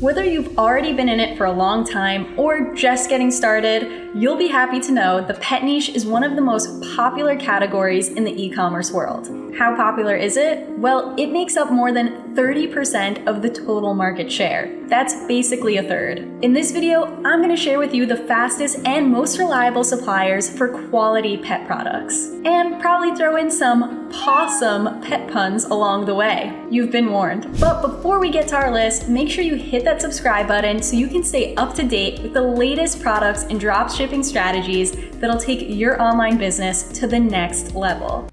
Whether you've already been in it for a long time or just getting started, you'll be happy to know the pet niche is one of the most popular categories in the e-commerce world. How popular is it? Well, it makes up more than 30% of the total market share. That's basically a third. In this video, I'm going to share with you the fastest and most reliable suppliers for quality pet products. And probably throw in some possum pet puns along the way. You've been warned. But before we get to our list, make sure you hit that subscribe button so you can stay up to date with the latest products and drop shipping strategies that'll take your online business to the next level.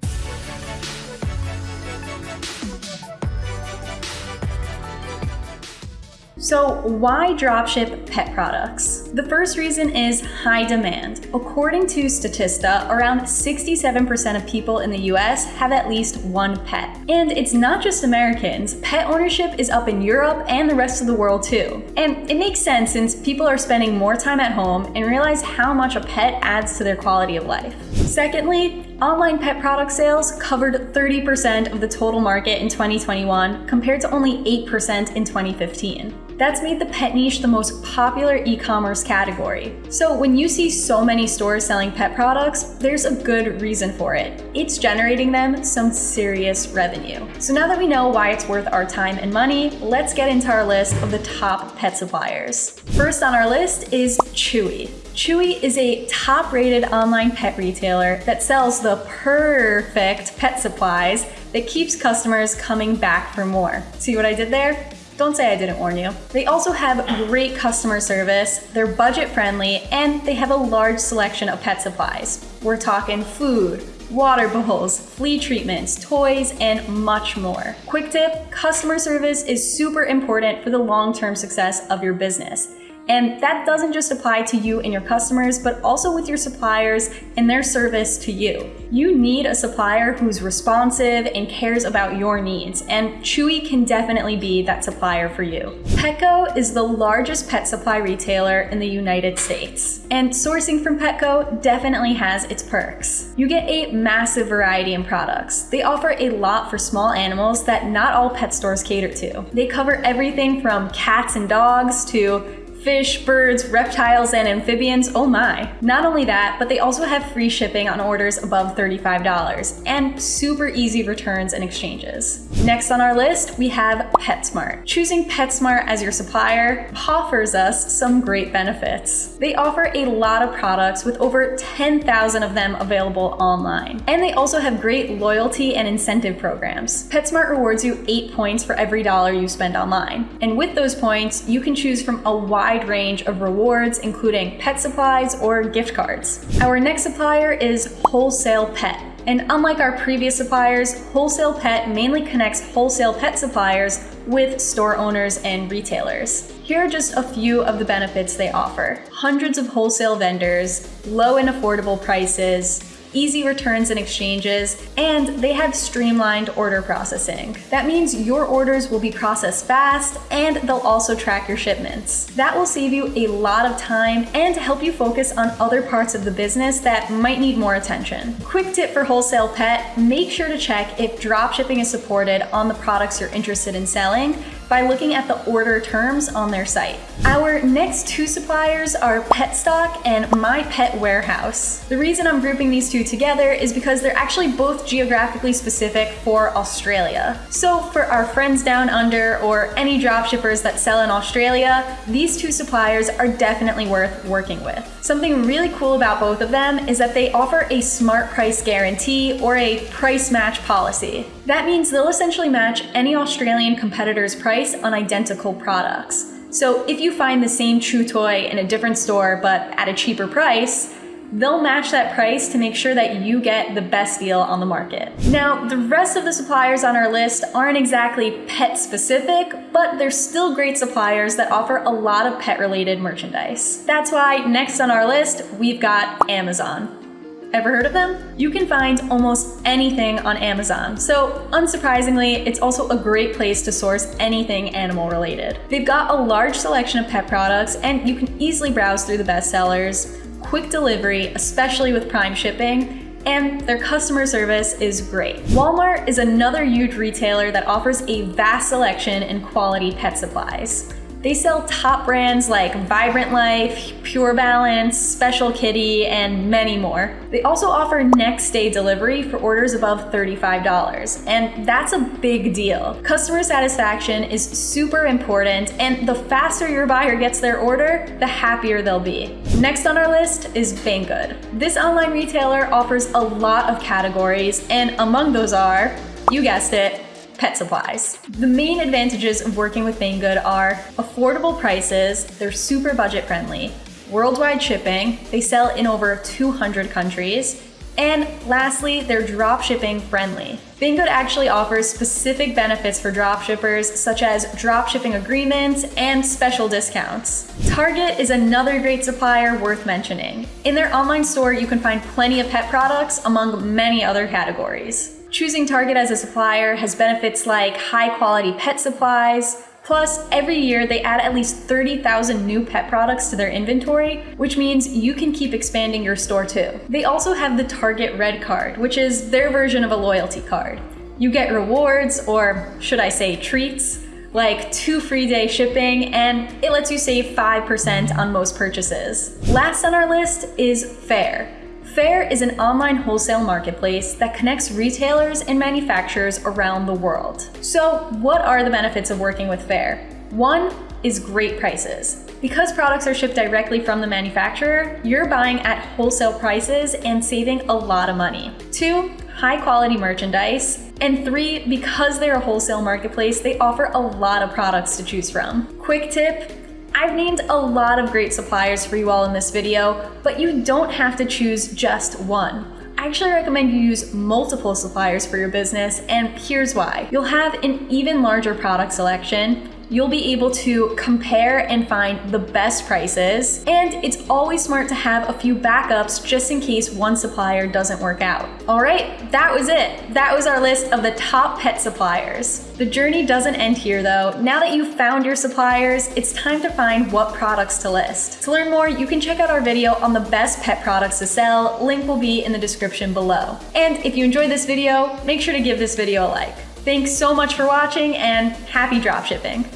So why dropship pet products? The first reason is high demand. According to Statista, around 67% of people in the US have at least one pet. And it's not just Americans, pet ownership is up in Europe and the rest of the world too. And it makes sense since people are spending more time at home and realize how much a pet adds to their quality of life. Secondly, online pet product sales covered 30% of the total market in 2021 compared to only 8% in 2015. That's made the pet niche the most popular e-commerce category. So when you see so many stores selling pet products, there's a good reason for it. It's generating them some serious revenue. So now that we know why it's worth our time and money, let's get into our list of the top pet suppliers. First on our list is Chewy. Chewy is a top-rated online pet retailer that sells the perfect pet supplies that keeps customers coming back for more. See what I did there? Don't say I didn't warn you. They also have great customer service, they're budget friendly, and they have a large selection of pet supplies. We're talking food, water bowls, flea treatments, toys, and much more. Quick tip, customer service is super important for the long-term success of your business. And that doesn't just apply to you and your customers, but also with your suppliers and their service to you. You need a supplier who's responsive and cares about your needs, and Chewy can definitely be that supplier for you. Petco is the largest pet supply retailer in the United States, and sourcing from Petco definitely has its perks. You get a massive variety in products. They offer a lot for small animals that not all pet stores cater to. They cover everything from cats and dogs to fish, birds, reptiles, and amphibians, oh my. Not only that, but they also have free shipping on orders above $35 and super easy returns and exchanges. Next on our list, we have PetSmart. Choosing PetSmart as your supplier offers us some great benefits. They offer a lot of products with over 10,000 of them available online. And they also have great loyalty and incentive programs. PetSmart rewards you 8 points for every dollar you spend online. And with those points, you can choose from a wide wide range of rewards, including pet supplies or gift cards. Our next supplier is Wholesale Pet. And unlike our previous suppliers, Wholesale Pet mainly connects wholesale pet suppliers with store owners and retailers. Here are just a few of the benefits they offer. Hundreds of wholesale vendors, low and affordable prices, easy returns and exchanges, and they have streamlined order processing. That means your orders will be processed fast and they'll also track your shipments. That will save you a lot of time and help you focus on other parts of the business that might need more attention. Quick tip for wholesale pet, make sure to check if dropshipping is supported on the products you're interested in selling by looking at the order terms on their site. Our next two suppliers are Petstock and My Pet Warehouse. The reason I'm grouping these two together is because they're actually both geographically specific for Australia. So for our friends down under or any dropshippers that sell in Australia, these two suppliers are definitely worth working with. Something really cool about both of them is that they offer a smart price guarantee or a price match policy. That means they'll essentially match any Australian competitor's price on identical products. So if you find the same chew toy in a different store but at a cheaper price, they'll match that price to make sure that you get the best deal on the market. Now, the rest of the suppliers on our list aren't exactly pet specific, but they're still great suppliers that offer a lot of pet related merchandise. That's why next on our list, we've got Amazon. Ever heard of them? You can find almost anything on Amazon, so unsurprisingly, it's also a great place to source anything animal related. They've got a large selection of pet products, and you can easily browse through the bestsellers, quick delivery, especially with Prime shipping, and their customer service is great. Walmart is another huge retailer that offers a vast selection and quality pet supplies. They sell top brands like Vibrant Life, Pure Balance, Special Kitty, and many more. They also offer next day delivery for orders above $35, and that's a big deal. Customer satisfaction is super important, and the faster your buyer gets their order, the happier they'll be. Next on our list is Banggood. This online retailer offers a lot of categories, and among those are, you guessed it, pet supplies. The main advantages of working with Banggood are affordable prices, they're super budget friendly, worldwide shipping, they sell in over 200 countries, and lastly, they're drop shipping friendly. Banggood actually offers specific benefits for dropshippers, such as drop shipping agreements and special discounts. Target is another great supplier worth mentioning. In their online store, you can find plenty of pet products among many other categories. Choosing Target as a supplier has benefits like high quality pet supplies, Plus, every year they add at least 30,000 new pet products to their inventory, which means you can keep expanding your store too. They also have the Target Red Card, which is their version of a loyalty card. You get rewards, or should I say treats, like two free day shipping, and it lets you save 5% on most purchases. Last on our list is Faire. Faire is an online wholesale marketplace that connects retailers and manufacturers around the world. So what are the benefits of working with Faire? One is great prices. Because products are shipped directly from the manufacturer, you're buying at wholesale prices and saving a lot of money. Two, high quality merchandise. And three, because they're a wholesale marketplace, they offer a lot of products to choose from. Quick tip, I've named a lot of great suppliers for you all in this video, but you don't have to choose just one. I actually recommend you use multiple suppliers for your business, and here's why. You'll have an even larger product selection, you'll be able to compare and find the best prices. And it's always smart to have a few backups just in case one supplier doesn't work out. All right, that was it. That was our list of the top pet suppliers. The journey doesn't end here though. Now that you've found your suppliers, it's time to find what products to list. To learn more, you can check out our video on the best pet products to sell. Link will be in the description below. And if you enjoyed this video, make sure to give this video a like. Thanks so much for watching and happy dropshipping!